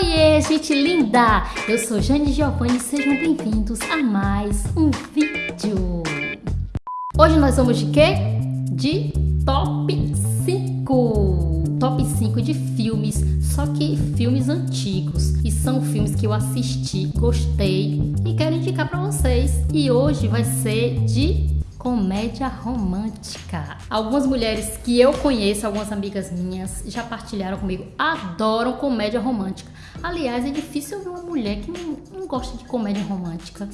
Oiê, gente linda! Eu sou Jane Giovanni sejam bem-vindos a mais um vídeo. Hoje nós vamos de quê? De top 5. Top 5 de filmes, só que filmes antigos. E são filmes que eu assisti, gostei e quero indicar para vocês. E hoje vai ser de comédia romântica. Algumas mulheres que eu conheço, algumas amigas minhas, já partilharam comigo, adoram comédia romântica. Aliás, é difícil ver uma mulher que não, não gosta de comédia romântica.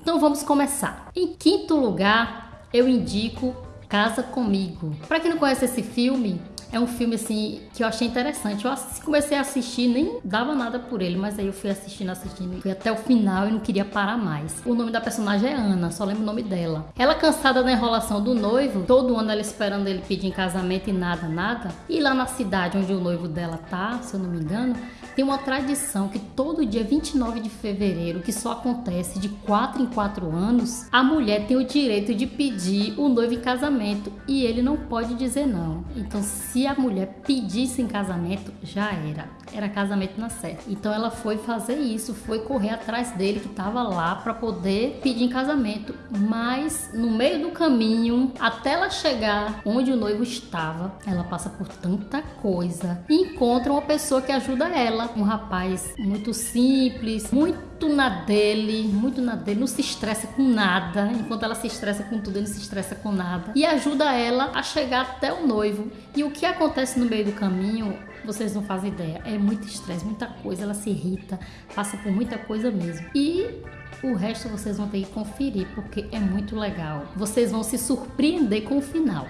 Então vamos começar. Em quinto lugar, eu indico Casa Comigo. Para quem não conhece esse filme, é um filme assim que eu achei interessante. Eu comecei a assistir, nem dava nada por ele, mas aí eu fui assistindo, assistindo, fui até o final e não queria parar mais. O nome da personagem é Ana, só lembro o nome dela. Ela cansada da enrolação do noivo, todo ano ela esperando ele pedir em casamento e nada, nada. E lá na cidade onde o noivo dela tá, se eu não me engano, tem uma tradição que todo dia 29 de fevereiro, que só acontece de 4 em 4 anos, a mulher tem o direito de pedir o noivo em casamento e ele não pode dizer não. Então, se a mulher pedisse em casamento, já era. Era casamento na certa. Então, ela foi fazer isso, foi correr atrás dele que estava lá para poder pedir em casamento. Mas no meio do caminho, até ela chegar onde o noivo estava, ela passa por tanta coisa e encontra uma pessoa que ajuda ela um rapaz muito simples, muito na dele, muito na dele, não se estressa com nada, enquanto ela se estressa com tudo, ele não se estressa com nada, e ajuda ela a chegar até o noivo. E o que acontece no meio do caminho, vocês não fazem ideia, é muito estresse, muita coisa, ela se irrita, passa por muita coisa mesmo. E o resto vocês vão ter que conferir porque é muito legal. Vocês vão se surpreender com o final.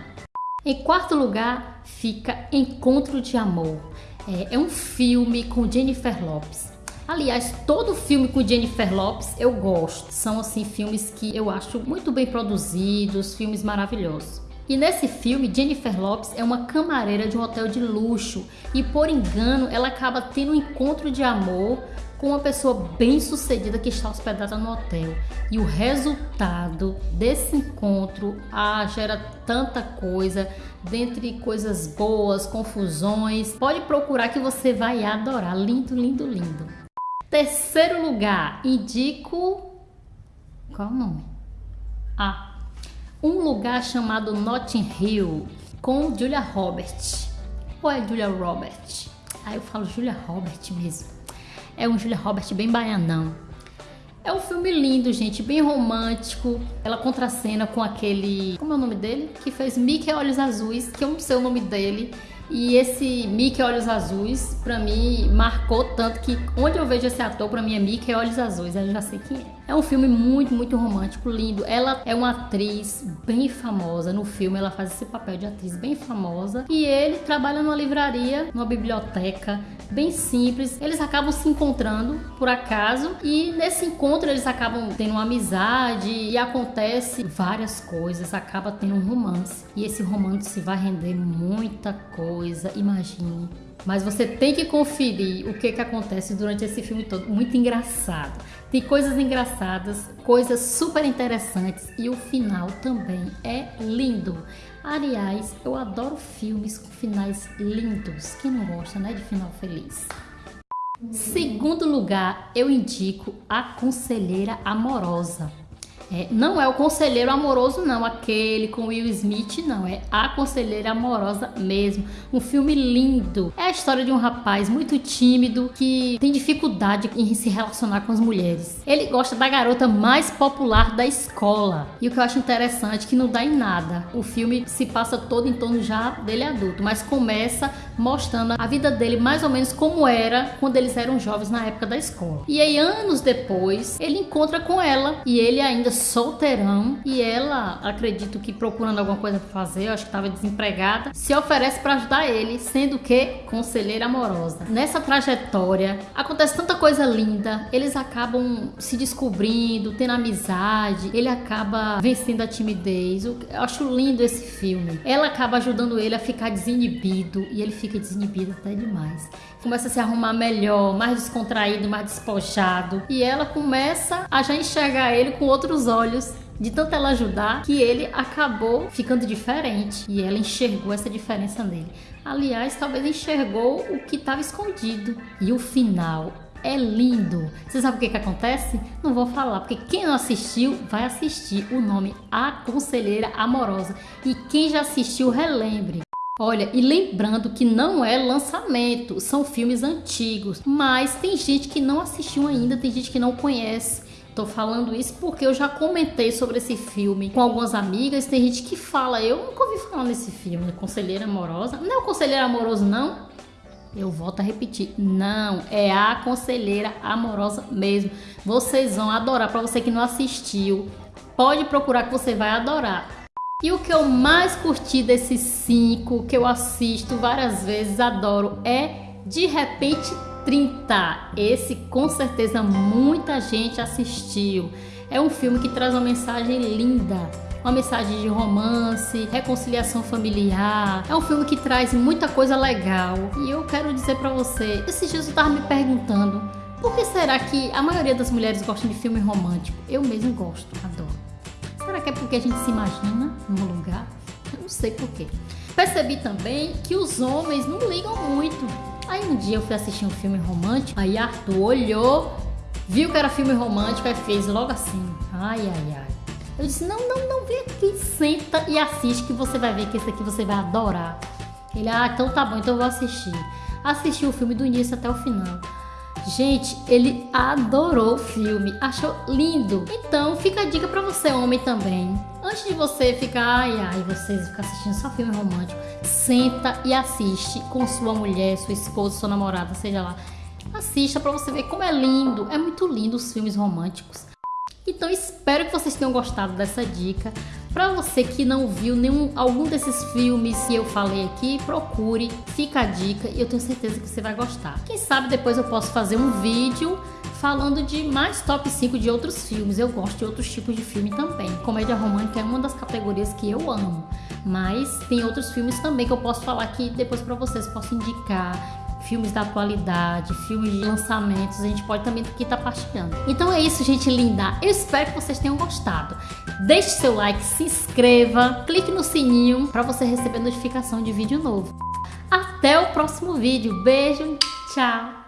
Em quarto lugar fica Encontro de Amor. É, é um filme com Jennifer Lopes. Aliás, todo filme com Jennifer Lopes eu gosto. São assim filmes que eu acho muito bem produzidos, filmes maravilhosos. E nesse filme, Jennifer Lopes é uma camareira de um hotel de luxo e por engano ela acaba tendo um encontro de amor com uma pessoa bem sucedida que está hospedada no hotel. E o resultado desse encontro ah, gera tanta coisa, dentre coisas boas, confusões. Pode procurar que você vai adorar. Lindo, lindo, lindo. Terceiro lugar, indico. Qual o nome? Ah, um lugar chamado Notting Hill com Julia Roberts. Ou é Julia Roberts? Ah, eu falo Julia Roberts mesmo. É um Julia Roberts bem baianão. É um filme lindo, gente, bem romântico. Ela contracena com aquele. Como é o nome dele? Que fez Mickey Olhos Azuis, que eu não sei o nome dele. E esse Mickey Olhos Azuis, pra mim, marcou tanto que onde eu vejo esse ator, pra mim é Mickey Olhos Azuis, eu já sei quem é. É um filme muito, muito romântico, lindo. Ela é uma atriz bem famosa. No filme ela faz esse papel de atriz bem famosa. E ele trabalha numa livraria, numa biblioteca, bem simples. Eles acabam se encontrando por acaso e nesse encontro eles acabam tendo uma amizade e acontece várias coisas, acaba tendo um romance. E esse romance vai render muita coisa, imagine. Mas você tem que conferir o que, que acontece durante esse filme todo. Muito engraçado. Tem coisas engraçadas, coisas super interessantes e o final também é lindo. Aliás, eu adoro filmes com finais lindos. Quem não gosta, né, de final feliz? Segundo lugar, eu indico A Conselheira Amorosa. É, não é o conselheiro amoroso, não, aquele com Will Smith, não, é a conselheira amorosa mesmo. Um filme lindo. É a história de um rapaz muito tímido que tem dificuldade em se relacionar com as mulheres. Ele gosta da garota mais popular da escola. E o que eu acho interessante é que não dá em nada. O filme se passa todo em torno já dele adulto, mas começa mostrando a vida dele mais ou menos como era quando eles eram jovens na época da escola. E aí, anos depois, ele encontra com ela e ele ainda solteirão e ela, acredito que procurando alguma coisa pra fazer, acho que estava desempregada, se oferece para ajudar ele, sendo que conselheira amorosa. Nessa trajetória acontece tanta coisa linda, eles acabam se descobrindo, tendo amizade, ele acaba vencendo a timidez. Eu acho lindo esse filme. Ela acaba ajudando ele a ficar desinibido e ele fica desinibido até demais começa a se arrumar melhor, mais descontraído, mais despojado. E ela começa a já enxergar ele com outros olhos de tanto ela ajudar, que ele acabou ficando diferente. E ela enxergou essa diferença nele. Aliás, talvez enxergou o que estava escondido. E o final é lindo. Você sabe o que, que acontece? Não vou falar, porque quem não assistiu vai assistir o nome A Conselheira Amorosa. E quem já assistiu, relembre. Olha, e lembrando que não é lançamento, são filmes antigos, mas tem gente que não assistiu ainda, tem gente que não conhece. Tô falando isso porque eu já comentei sobre esse filme com algumas amigas. Tem gente que fala, eu nunca ouvi falar nesse filme, Conselheira Amorosa. Não é o Conselheiro Amoroso, não? Eu volto a repetir, não, é a Conselheira Amorosa mesmo. Vocês vão adorar, para você que não assistiu, pode procurar que você vai adorar. E o que eu mais curti desses cinco, que eu assisto várias vezes, adoro, é De Repente 30. Esse com certeza muita gente assistiu. É um filme que traz uma mensagem linda, uma mensagem de romance, reconciliação familiar. É um filme que traz muita coisa legal. E eu quero dizer para você, esses dias eu tava me perguntando, por que será que a maioria das mulheres gostam de filme romântico? Eu mesmo gosto, adoro. Será que é porque a gente se imagina num lugar? Eu não sei porquê. Percebi também que os homens não ligam muito. Aí um dia eu fui assistir um filme romântico, aí Arthur olhou, viu que era filme romântico e fez logo assim. Ai, ai, ai. Eu disse, não, não, não, vem aqui, senta e assiste que você vai ver que esse aqui você vai adorar. Ele, ah, então tá bom, então eu vou assistir. Assisti o filme do início até o final. Gente, ele adorou o filme, achou lindo. Então, fica a dica para você, homem também. Antes de você ficar, ai, ai, vocês ficar assistindo só filme romântico, senta e assiste com sua mulher, sua esposa, sua namorada, seja lá. Assista para você ver como é lindo. É muito lindo os filmes românticos. Então espero que vocês tenham gostado dessa dica. Para você que não viu nenhum algum desses filmes que eu falei aqui, procure, fica a dica e eu tenho certeza que você vai gostar. Quem sabe depois eu posso fazer um vídeo falando de mais top 5 de outros filmes. Eu gosto de outros tipos de filme também. Comédia romântica é uma das categorias que eu amo. Mas tem outros filmes também que eu posso falar aqui depois para vocês posso indicar filmes da atualidade, filmes de lançamentos, a gente pode também aqui estar tá partilhando. Então é isso, gente linda. Eu espero que vocês tenham gostado. Deixe seu like, se inscreva, clique no sininho para você receber notificação de vídeo novo. Até o próximo vídeo. Beijo, tchau!